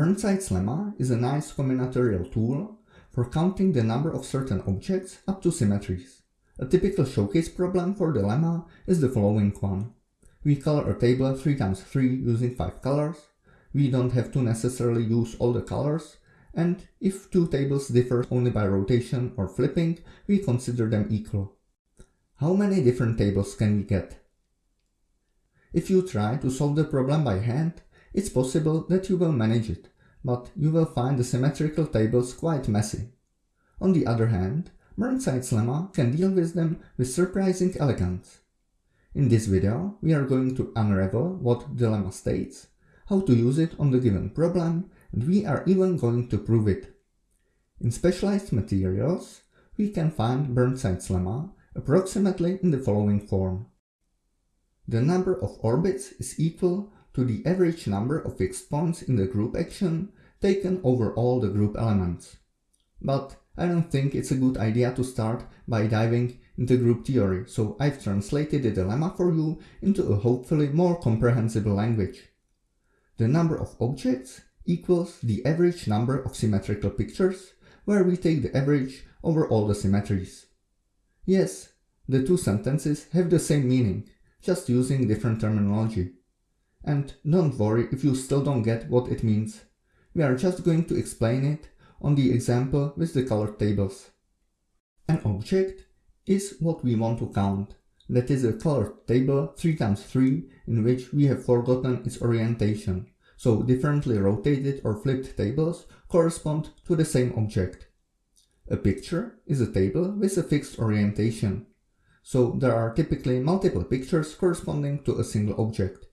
Burnside's lemma is a nice combinatorial tool for counting the number of certain objects up to symmetries. A typical showcase problem for the lemma is the following one. We color a table 3 times 3 using 5 colors. We don't have to necessarily use all the colors, and if two tables differ only by rotation or flipping, we consider them equal. How many different tables can we get? If you try to solve the problem by hand, it's possible that you will manage it, but you will find the symmetrical tables quite messy. On the other hand, Burnside's lemma can deal with them with surprising elegance. In this video, we are going to unravel what the lemma states, how to use it on the given problem, and we are even going to prove it. In specialized materials, we can find Burnside's lemma approximately in the following form. The number of orbits is equal to the average number of fixed points in the group action taken over all the group elements. But I don't think it's a good idea to start by diving into group theory, so I've translated the lemma for you into a hopefully more comprehensible language. The number of objects equals the average number of symmetrical pictures, where we take the average over all the symmetries. Yes, the two sentences have the same meaning, just using different terminology. And don't worry if you still don't get what it means. We are just going to explain it on the example with the colored tables. An object is what we want to count. That is a colored table 3 times 3 in which we have forgotten its orientation. So differently rotated or flipped tables correspond to the same object. A picture is a table with a fixed orientation. So there are typically multiple pictures corresponding to a single object.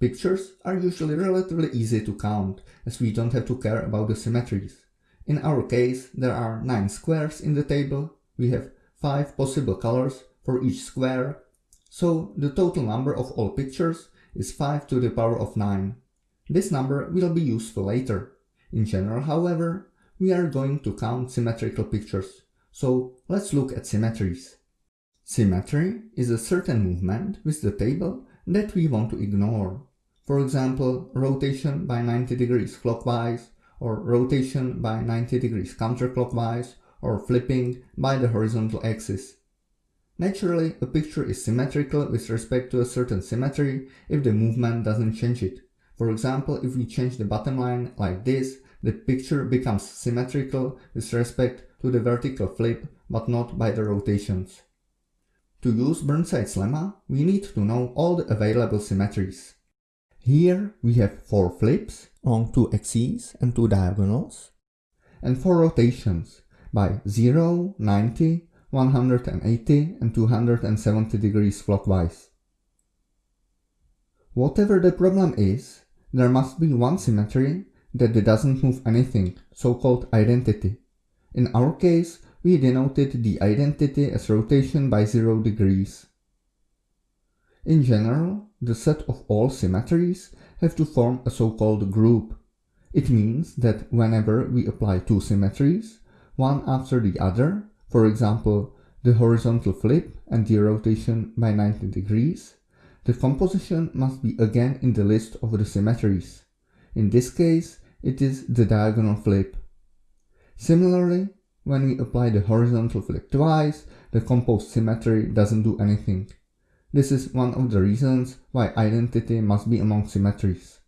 Pictures are usually relatively easy to count, as we don't have to care about the symmetries. In our case, there are 9 squares in the table, we have 5 possible colors for each square, so the total number of all pictures is 5 to the power of 9. This number will be useful later. In general, however, we are going to count symmetrical pictures, so let's look at symmetries. Symmetry is a certain movement with the table that we want to ignore. For example, rotation by 90 degrees clockwise, or rotation by 90 degrees counterclockwise, or flipping by the horizontal axis. Naturally, a picture is symmetrical with respect to a certain symmetry if the movement doesn't change it. For example, if we change the bottom line like this, the picture becomes symmetrical with respect to the vertical flip, but not by the rotations. To use Burnside's lemma, we need to know all the available symmetries. Here we have 4 flips along 2 axes and 2 diagonals, and 4 rotations by 0, 90, 180 and 270 degrees clockwise. Whatever the problem is, there must be one symmetry that doesn't move anything, so-called identity. In our case, we denoted the identity as rotation by 0 degrees. In general, the set of all symmetries have to form a so-called group. It means that whenever we apply two symmetries, one after the other, for example, the horizontal flip and the rotation by 90 degrees, the composition must be again in the list of the symmetries. In this case, it is the diagonal flip. Similarly, when we apply the horizontal flip twice, the composed symmetry doesn't do anything. This is one of the reasons why identity must be among symmetries.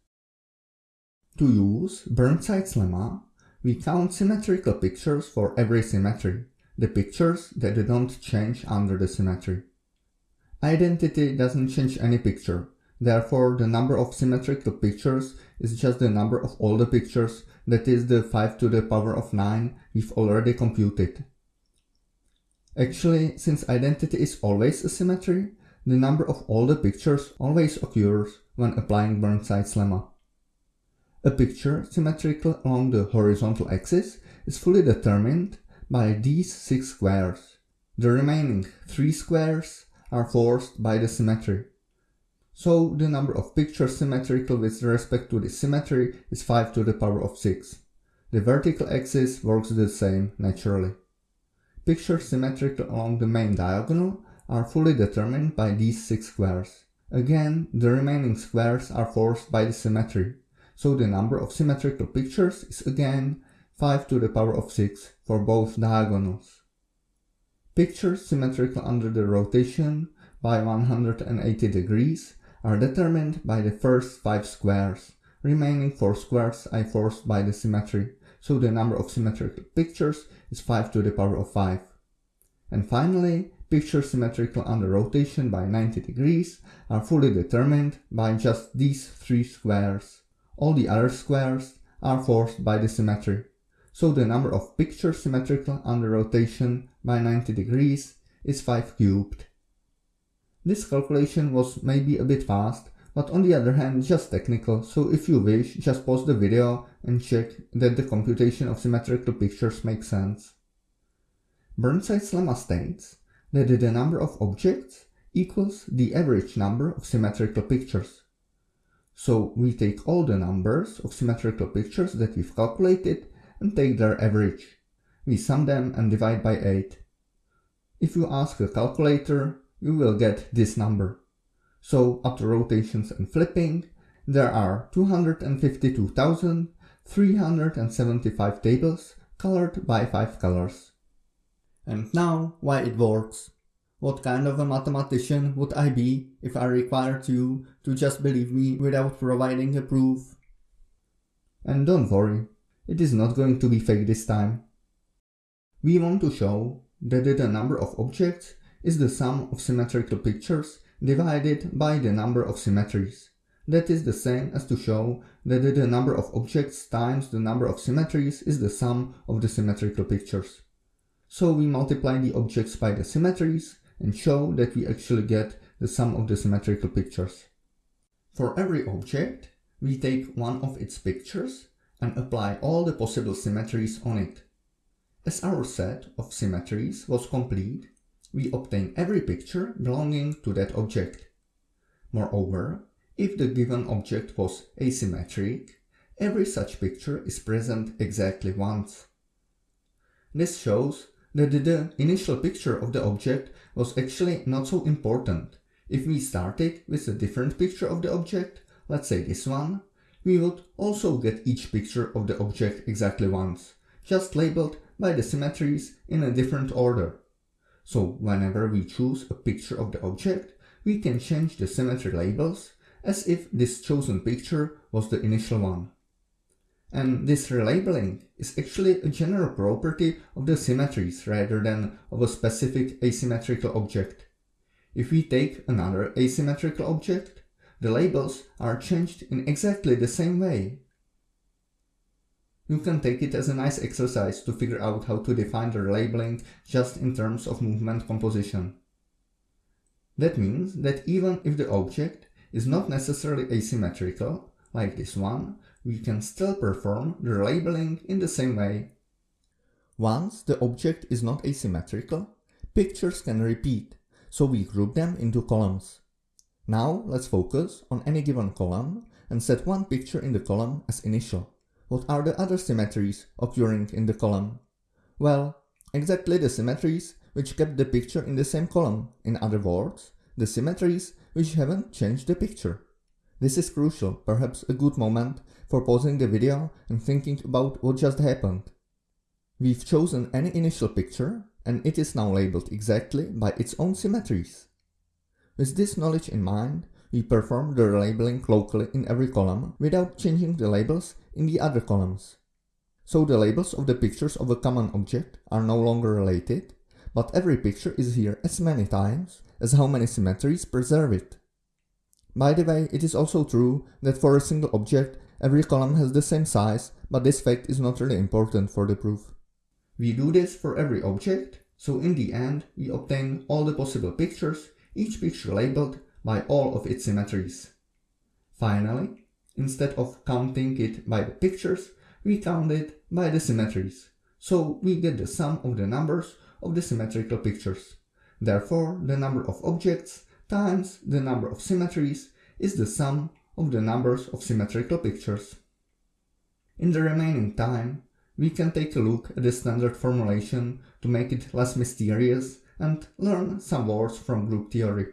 To use Burnside's lemma, we count symmetrical pictures for every symmetry, the pictures that don't change under the symmetry. Identity doesn't change any picture, therefore the number of symmetrical pictures is just the number of all the pictures, that is the 5 to the power of 9 we've already computed. Actually, since identity is always a symmetry, the number of all the pictures always occurs when applying Burnside's lemma. A picture symmetrical along the horizontal axis is fully determined by these six squares. The remaining three squares are forced by the symmetry. So the number of pictures symmetrical with respect to the symmetry is 5 to the power of 6. The vertical axis works the same naturally. Pictures symmetrical along the main diagonal are fully determined by these six squares. Again, the remaining squares are forced by the symmetry, so the number of symmetrical pictures is again 5 to the power of 6 for both diagonals. Pictures symmetrical under the rotation by 180 degrees are determined by the first 5 squares, remaining 4 squares are forced by the symmetry, so the number of symmetrical pictures is 5 to the power of 5. And finally, pictures symmetrical under rotation by 90 degrees are fully determined by just these 3 squares. All the other squares are forced by the symmetry, so the number of pictures symmetrical under rotation by 90 degrees is 5 cubed. This calculation was maybe a bit fast, but on the other hand just technical, so if you wish, just pause the video and check that the computation of symmetrical pictures makes sense. Burnside's lemma states that the number of objects equals the average number of symmetrical pictures. So we take all the numbers of symmetrical pictures that we've calculated and take their average. We sum them and divide by 8. If you ask a calculator, you will get this number. So after rotations and flipping, there are 252,375 tables colored by 5 colors. And now why it works. What kind of a mathematician would I be if I required you to just believe me without providing a proof? And don't worry, it is not going to be fake this time. We want to show that the number of objects is the sum of symmetrical pictures divided by the number of symmetries. That is the same as to show that the number of objects times the number of symmetries is the sum of the symmetrical pictures. So we multiply the objects by the symmetries and show that we actually get the sum of the symmetrical pictures. For every object, we take one of its pictures and apply all the possible symmetries on it. As our set of symmetries was complete, we obtain every picture belonging to that object. Moreover, if the given object was asymmetric, every such picture is present exactly once. This shows that the initial picture of the object was actually not so important. If we started with a different picture of the object, let's say this one, we would also get each picture of the object exactly once, just labeled by the symmetries in a different order. So whenever we choose a picture of the object, we can change the symmetry labels as if this chosen picture was the initial one. And this relabeling is actually a general property of the symmetries rather than of a specific asymmetrical object. If we take another asymmetrical object, the labels are changed in exactly the same way. You can take it as a nice exercise to figure out how to define the labeling just in terms of movement composition. That means that even if the object is not necessarily asymmetrical, like this one, we can still perform the labeling in the same way. Once the object is not asymmetrical, pictures can repeat, so we group them into columns. Now let's focus on any given column and set one picture in the column as initial. What are the other symmetries occurring in the column? Well, exactly the symmetries which kept the picture in the same column, in other words, the symmetries which haven't changed the picture. This is crucial, perhaps a good moment for pausing the video and thinking about what just happened. We've chosen any initial picture and it is now labeled exactly by its own symmetries. With this knowledge in mind, we perform the labeling locally in every column without changing the labels in the other columns. So the labels of the pictures of a common object are no longer related, but every picture is here as many times as how many symmetries preserve it. By the way, it is also true that for a single object, every column has the same size, but this fact is not really important for the proof. We do this for every object, so in the end we obtain all the possible pictures, each picture labeled by all of its symmetries. Finally, instead of counting it by the pictures, we count it by the symmetries, so we get the sum of the numbers of the symmetrical pictures. Therefore, the number of objects times the number of symmetries is the sum of the numbers of symmetrical pictures. In the remaining time, we can take a look at the standard formulation to make it less mysterious and learn some words from group theory.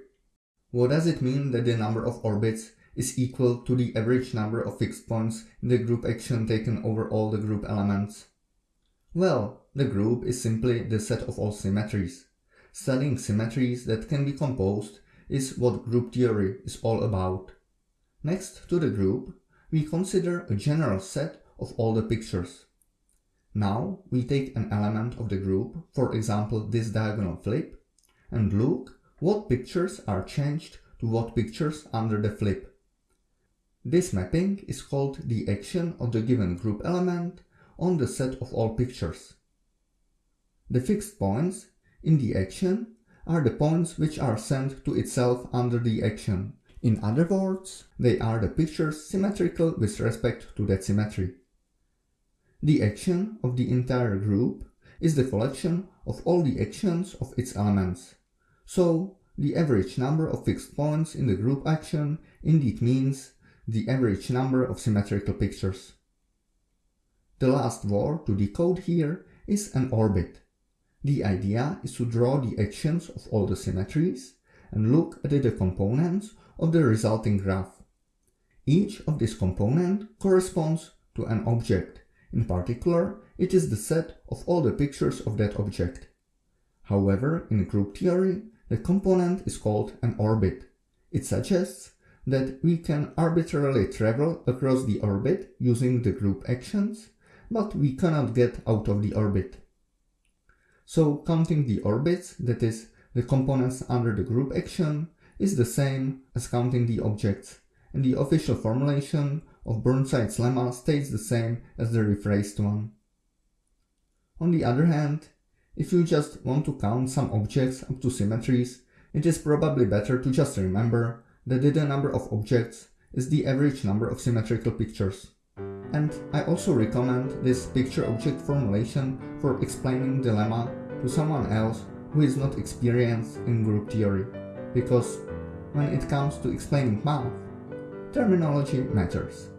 What does it mean that the number of orbits is equal to the average number of fixed points in the group action taken over all the group elements? Well, the group is simply the set of all symmetries. Studying symmetries that can be composed is what group theory is all about. Next to the group, we consider a general set of all the pictures. Now we take an element of the group, for example this diagonal flip, and look what pictures are changed to what pictures under the flip. This mapping is called the action of the given group element on the set of all pictures. The fixed points in the action are the points which are sent to itself under the action. In other words, they are the pictures symmetrical with respect to that symmetry. The action of the entire group is the collection of all the actions of its elements. So, the average number of fixed points in the group action indeed means the average number of symmetrical pictures. The last word to decode here is an orbit. The idea is to draw the actions of all the symmetries and look at the components of the resulting graph. Each of these components corresponds to an object. In particular, it is the set of all the pictures of that object. However, in group theory, the component is called an orbit. It suggests that we can arbitrarily travel across the orbit using the group actions, but we cannot get out of the orbit. So counting the orbits, that is, the components under the group action, is the same as counting the objects, and the official formulation of Burnside's lemma stays the same as the rephrased one. On the other hand, if you just want to count some objects up to symmetries, it is probably better to just remember that the number of objects is the average number of symmetrical pictures. And I also recommend this picture object formulation for explaining the lemma to someone else who is not experienced in group theory, because when it comes to explaining math, terminology matters.